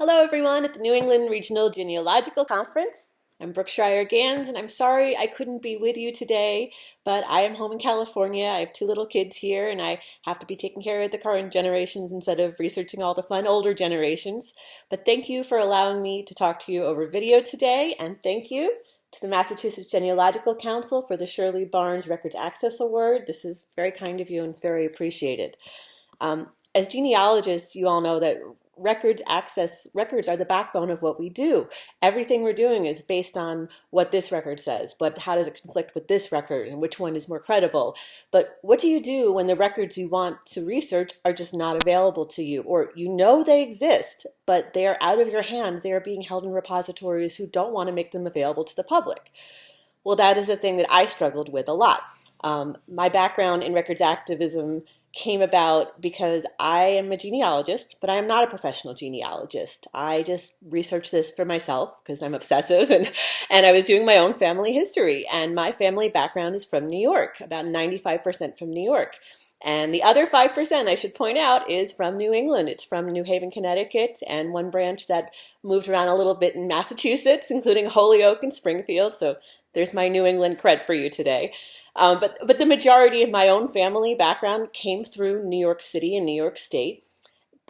Hello everyone at the New England Regional Genealogical Conference. I'm Brooke Schreier Ganz and I'm sorry I couldn't be with you today, but I am home in California. I have two little kids here and I have to be taking care of the current generations instead of researching all the fun older generations. But thank you for allowing me to talk to you over video today and thank you to the Massachusetts Genealogical Council for the Shirley Barnes Records Access Award. This is very kind of you and it's very appreciated. Um, as genealogists, you all know that records access records are the backbone of what we do. Everything we're doing is based on what this record says but how does it conflict with this record and which one is more credible? But what do you do when the records you want to research are just not available to you? Or you know they exist but they are out of your hands. They are being held in repositories who don't want to make them available to the public. Well that is a thing that I struggled with a lot. Um, my background in records activism came about because I am a genealogist, but I am not a professional genealogist. I just research this for myself because I'm obsessive and, and I was doing my own family history. And my family background is from New York, about 95% from New York. And the other 5%, I should point out, is from New England. It's from New Haven, Connecticut, and one branch that moved around a little bit in Massachusetts, including Holyoke and Springfield. So there's my New England cred for you today. Um, but, but the majority of my own family background came through New York City and New York State.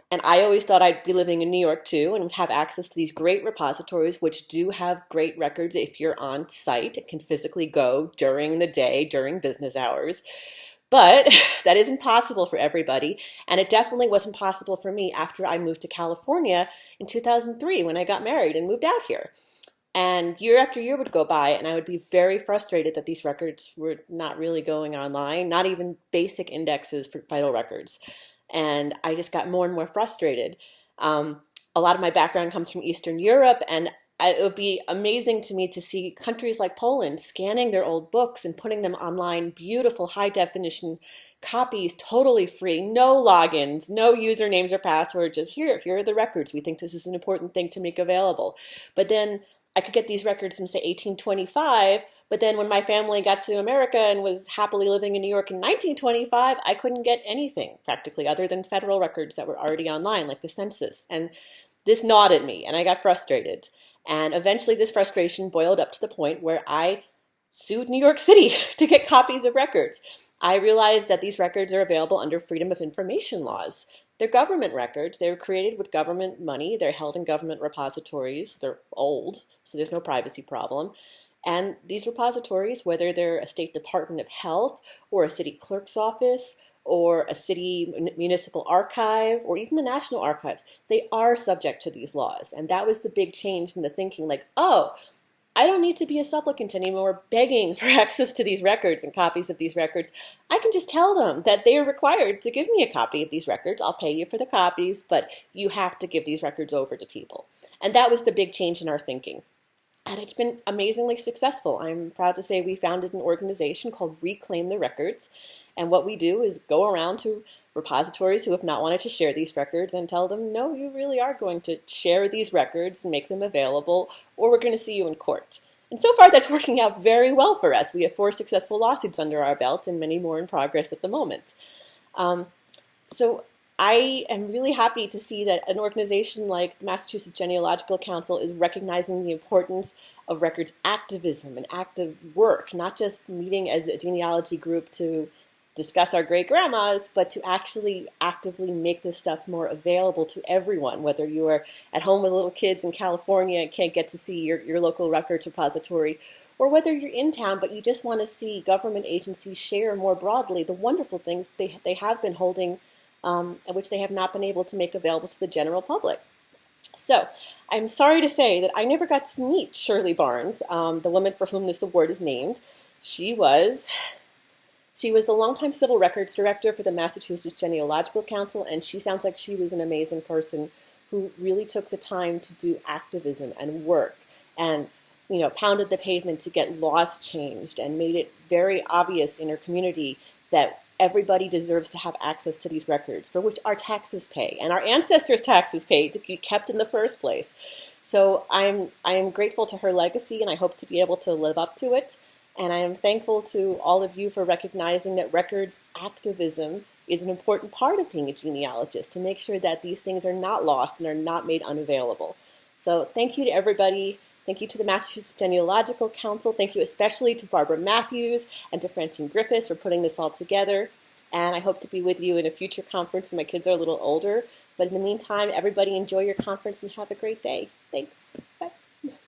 And I always thought I'd be living in New York too and have access to these great repositories, which do have great records if you're on site and can physically go during the day, during business hours. But that isn't possible for everybody. And it definitely wasn't possible for me after I moved to California in 2003 when I got married and moved out here. And year after year would go by, and I would be very frustrated that these records were not really going online, not even basic indexes for vital records. And I just got more and more frustrated. Um, a lot of my background comes from Eastern Europe, and it would be amazing to me to see countries like Poland scanning their old books and putting them online, beautiful high definition copies, totally free, no logins, no usernames or passwords, just here, here are the records. We think this is an important thing to make available. But then I could get these records from say 1825, but then when my family got to America and was happily living in New York in 1925, I couldn't get anything practically other than federal records that were already online, like the census. And this gnawed at me and I got frustrated. And eventually this frustration boiled up to the point where I sued New York City to get copies of records. I realized that these records are available under Freedom of Information laws. They're government records. They were created with government money. They're held in government repositories. They're old, so there's no privacy problem. And these repositories, whether they're a state department of health or a city clerk's office or a city municipal archive or even the national archives, they are subject to these laws. And that was the big change in the thinking like, oh, I don't need to be a supplicant anymore begging for access to these records and copies of these records. I can just tell them that they are required to give me a copy of these records. I'll pay you for the copies, but you have to give these records over to people. And that was the big change in our thinking. And it's been amazingly successful. I'm proud to say we founded an organization called Reclaim the Records. And what we do is go around to repositories who have not wanted to share these records and tell them, no, you really are going to share these records and make them available, or we're going to see you in court. And so far, that's working out very well for us. We have four successful lawsuits under our belt and many more in progress at the moment. Um, so I am really happy to see that an organization like the Massachusetts Genealogical Council is recognizing the importance of records activism and active work, not just meeting as a genealogy group to discuss our great grandmas, but to actually actively make this stuff more available to everyone, whether you are at home with little kids in California and can't get to see your, your local records repository, or whether you're in town but you just want to see government agencies share more broadly the wonderful things they, they have been holding, um, which they have not been able to make available to the general public. So I'm sorry to say that I never got to meet Shirley Barnes, um, the woman for whom this award is named. She was she was the longtime civil records director for the Massachusetts Genealogical Council, and she sounds like she was an amazing person who really took the time to do activism and work and you know pounded the pavement to get laws changed and made it very obvious in her community that everybody deserves to have access to these records for which our taxes pay and our ancestors taxes pay to be kept in the first place so i'm i'm grateful to her legacy and i hope to be able to live up to it and I am thankful to all of you for recognizing that records activism is an important part of being a genealogist to make sure that these things are not lost and are not made unavailable. So thank you to everybody. Thank you to the Massachusetts Genealogical Council. Thank you especially to Barbara Matthews and to Francine Griffiths for putting this all together. And I hope to be with you in a future conference when my kids are a little older. But in the meantime, everybody enjoy your conference and have a great day. Thanks. Bye.